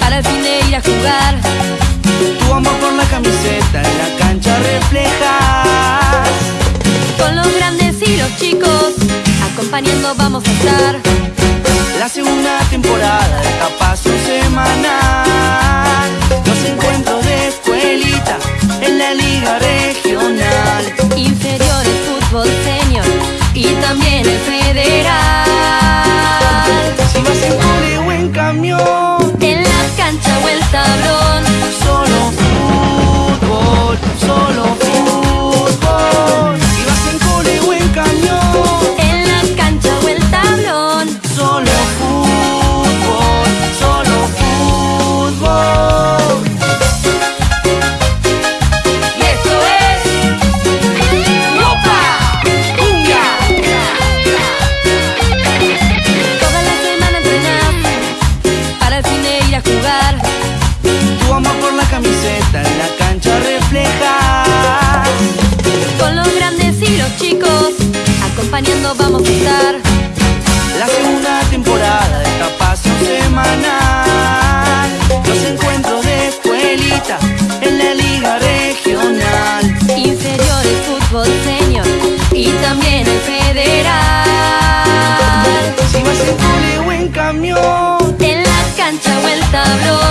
para el fin de ir a jugar. Tu amor por la camiseta en la cancha reflejas. Con los grandes y los chicos, acompañando vamos a estar. La segunda temporada de haciendo vamos a estar La segunda temporada de esta semanal. Los encuentros de escuelita en la liga regional. Inferiores, fútbol senior y también el federal. Si vas en cole o en camión En la cancha o el tablón.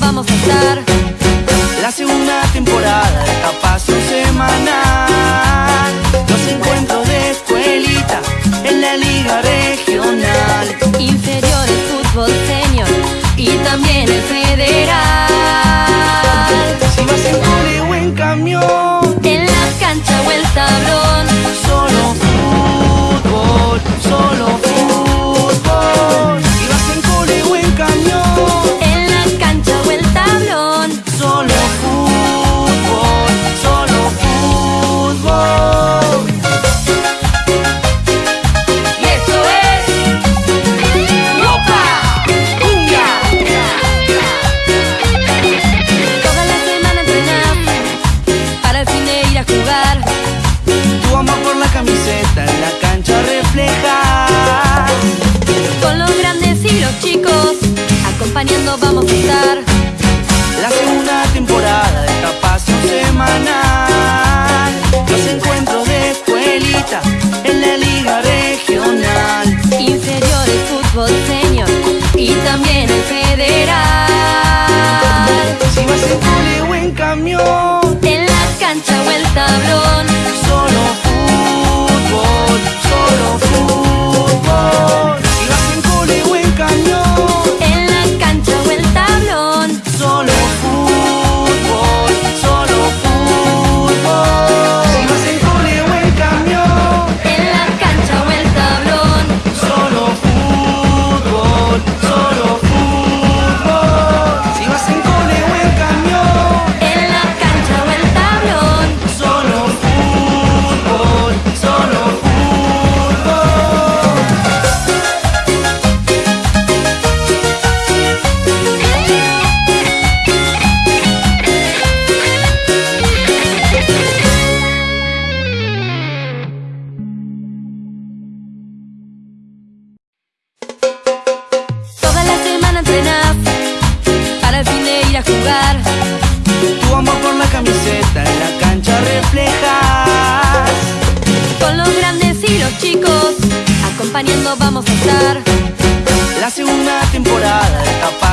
vamos a estar. La segunda temporada de Tapazo Semanal. vamos a estar. La segunda temporada de Tapa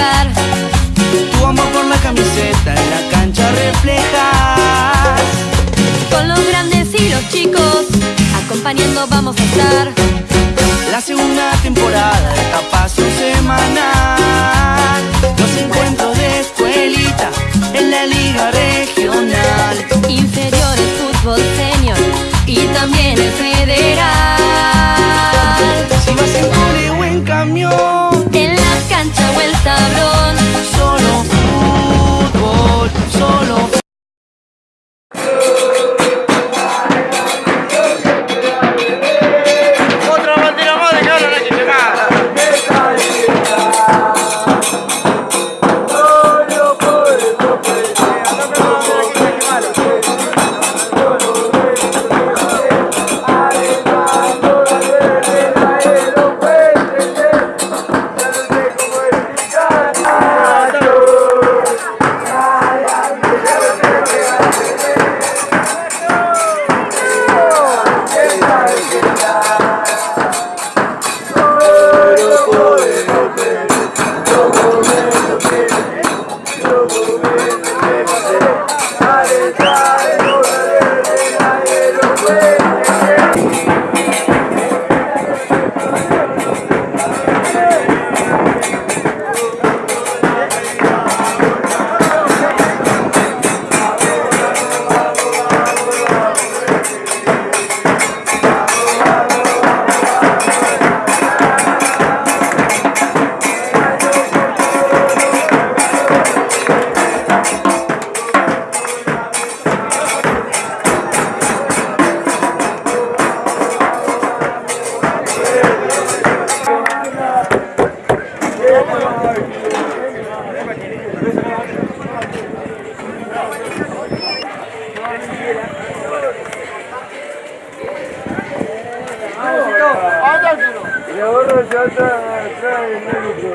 jugar Tu amor por la camiseta en la cancha reflejas. Con los grandes y los chicos Acompañando vamos a estar. La segunda temporada de Tapazo Semanal. Y ahora ya está atrás el médico.